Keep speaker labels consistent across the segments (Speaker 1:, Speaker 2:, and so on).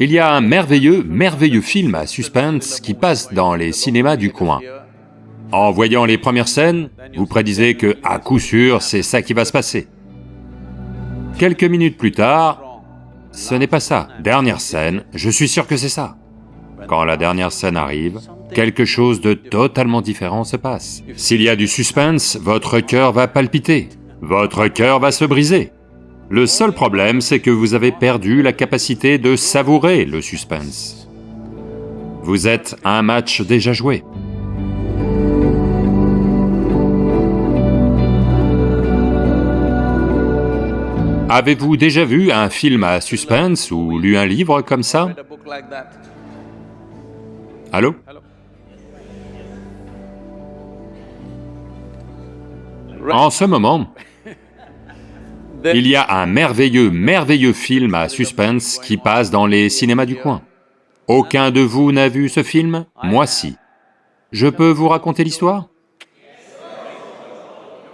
Speaker 1: Il y a un merveilleux, merveilleux film à suspense qui passe dans les cinémas du coin. En voyant les premières scènes, vous prédisez que, à coup sûr, c'est ça qui va se passer. Quelques minutes plus tard, ce n'est pas ça. Dernière scène, je suis sûr que c'est ça. Quand la dernière scène arrive, quelque chose de totalement différent se passe. S'il y a du suspense, votre cœur va palpiter, votre cœur va se briser. Le seul problème, c'est que vous avez perdu la capacité de savourer le suspense. Vous êtes un match déjà joué. Avez-vous déjà vu un film à suspense ou lu un livre comme ça? Allô? En ce moment, il y a un merveilleux, merveilleux film à suspense qui passe dans les cinémas du coin. Aucun de vous n'a vu ce film? Moi si. Je peux vous raconter l'histoire?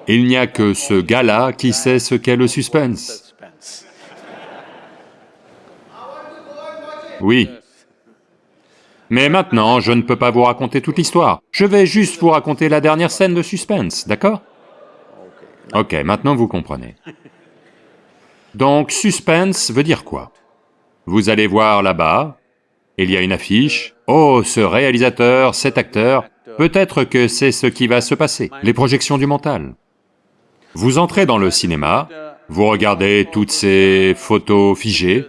Speaker 1: Il n'y a que ce gars-là qui sait ce qu'est le suspense. Oui. Mais maintenant, je ne peux pas vous raconter toute l'histoire. Je vais juste vous raconter la dernière scène de suspense, d'accord? Ok, maintenant vous comprenez. Donc suspense veut dire quoi? Vous allez voir là-bas, il y a une affiche, oh ce réalisateur, cet acteur, peut-être que c'est ce qui va se passer, les projections du mental. Vous entrez dans le cinéma, vous regardez toutes ces photos figées,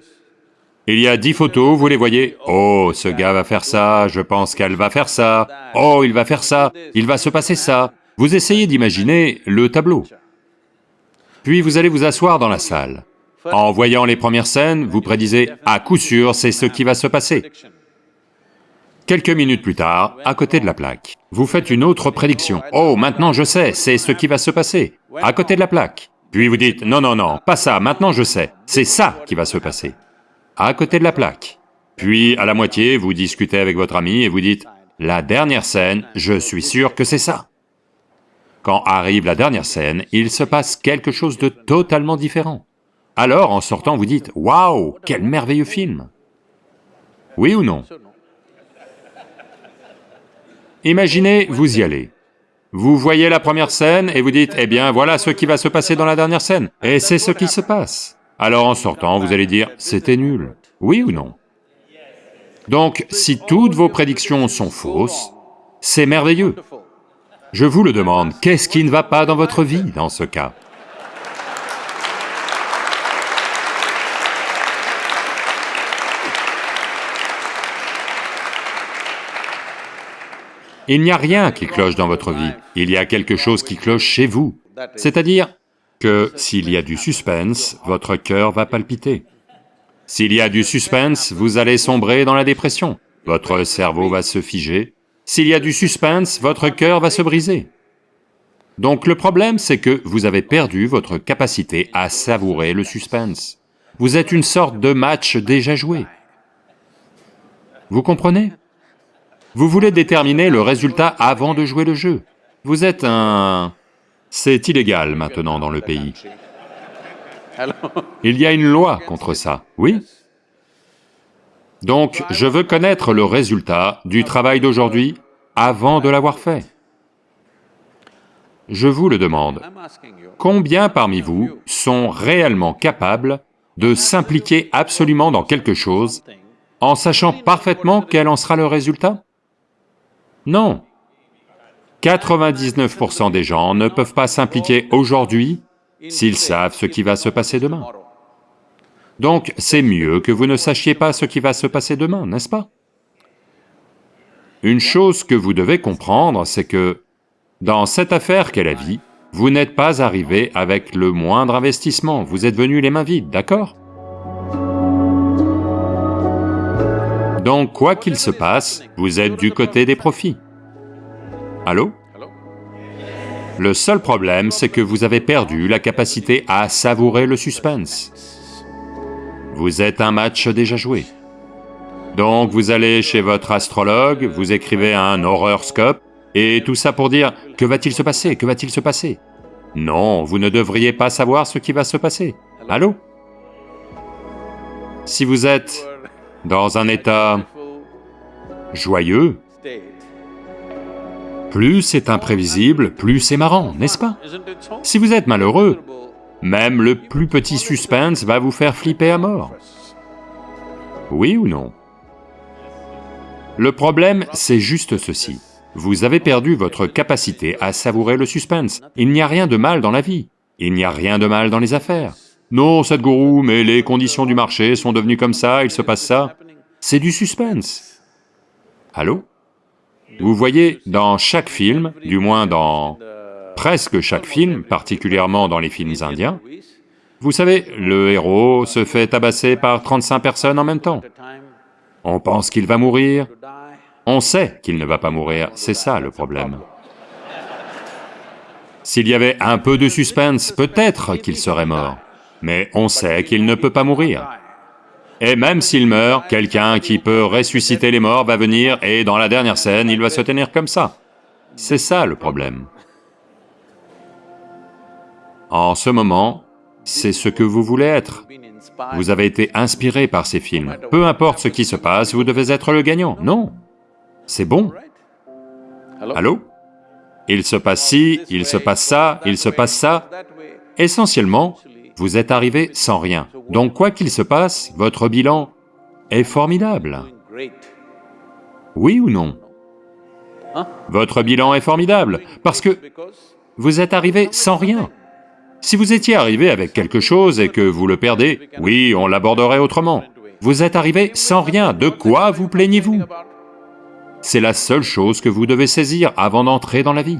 Speaker 1: il y a dix photos, vous les voyez, oh ce gars va faire ça, je pense qu'elle va faire ça, oh il va faire ça, il va se passer ça, vous essayez d'imaginer le tableau. Puis vous allez vous asseoir dans la salle. En voyant les premières scènes, vous prédisez, à coup sûr, c'est ce qui va se passer. Quelques minutes plus tard, à côté de la plaque, vous faites une autre prédiction. Oh, maintenant je sais, c'est ce qui va se passer, à côté de la plaque. Puis vous dites, non, non, non, pas ça, maintenant je sais, c'est ça qui va se passer, à côté de la plaque. Puis, à la moitié, vous discutez avec votre ami et vous dites, la dernière scène, je suis sûr que c'est ça. Quand arrive la dernière scène, il se passe quelque chose de totalement différent. Alors, en sortant, vous dites, « Waouh, quel merveilleux film !» Oui ou non? Imaginez, vous y allez. Vous voyez la première scène et vous dites, « Eh bien, voilà ce qui va se passer dans la dernière scène. » Et c'est ce qui se passe. Alors en sortant, vous allez dire, « C'était nul. » Oui ou non? Donc, si toutes vos prédictions sont fausses, c'est merveilleux. Je vous le demande, qu'est-ce qui ne va pas dans votre vie dans ce cas? Il n'y a rien qui cloche dans votre vie, il y a quelque chose qui cloche chez vous. C'est-à-dire que s'il y a du suspense, votre cœur va palpiter. S'il y a du suspense, vous allez sombrer dans la dépression, votre cerveau va se figer. S'il y a du suspense, votre cœur va se briser. Donc le problème, c'est que vous avez perdu votre capacité à savourer le suspense. Vous êtes une sorte de match déjà joué. Vous comprenez? Vous voulez déterminer le résultat avant de jouer le jeu. Vous êtes un... C'est illégal maintenant dans le pays. Il y a une loi contre ça, oui Donc, je veux connaître le résultat du travail d'aujourd'hui avant de l'avoir fait. Je vous le demande, combien parmi vous sont réellement capables de s'impliquer absolument dans quelque chose en sachant parfaitement quel en sera le résultat? Non. 99% des gens ne peuvent pas s'impliquer aujourd'hui s'ils savent ce qui va se passer demain. Donc c'est mieux que vous ne sachiez pas ce qui va se passer demain, n'est-ce pas? Une chose que vous devez comprendre, c'est que dans cette affaire qu'est la vie, vous n'êtes pas arrivé avec le moindre investissement, vous êtes venu les mains vides, d'accord? Donc, quoi qu'il se passe, vous êtes du côté des profits. Allô? Le seul problème, c'est que vous avez perdu la capacité à savourer le suspense. Vous êtes un match déjà joué. Donc vous allez chez votre astrologue, vous écrivez un horoscope, et tout ça pour dire « que va-t-il se passer, que va-t-il se passer ?» Non, vous ne devriez pas savoir ce qui va se passer. Allô? Si vous êtes dans un état joyeux, plus c'est imprévisible, plus c'est marrant, n'est-ce pas? Si vous êtes malheureux, même le plus petit suspense va vous faire flipper à mort. Oui ou non? Le problème, c'est juste ceci. Vous avez perdu votre capacité à savourer le suspense. Il n'y a rien de mal dans la vie. Il n'y a rien de mal dans les affaires. Non, Sadhguru, mais les conditions du marché sont devenues comme ça, il se passe ça. C'est du suspense. Allô? Vous voyez, dans chaque film, du moins dans presque chaque film, particulièrement dans les films indiens, vous savez, le héros se fait tabasser par 35 personnes en même temps. On pense qu'il va mourir, on sait qu'il ne va pas mourir, c'est ça le problème. S'il y avait un peu de suspense, peut-être qu'il serait mort, mais on sait qu'il ne peut pas mourir. Et même s'il meurt, quelqu'un qui peut ressusciter les morts va venir et dans la dernière scène, il va se tenir comme ça. C'est ça le problème. En ce moment, c'est ce que vous voulez être. Vous avez été inspiré par ces films. Peu importe ce qui se passe, vous devez être le gagnant. Non, c'est bon. Allô? Il se passe ci, il se passe ça, il se passe ça. Essentiellement, vous êtes arrivé sans rien. Donc quoi qu'il se passe, votre bilan est formidable. Oui ou non? Votre bilan est formidable, parce que vous êtes arrivé sans rien. Si vous étiez arrivé avec quelque chose et que vous le perdez, oui, on l'aborderait autrement. Vous êtes arrivé sans rien, de quoi vous plaignez-vous? C'est la seule chose que vous devez saisir avant d'entrer dans la vie.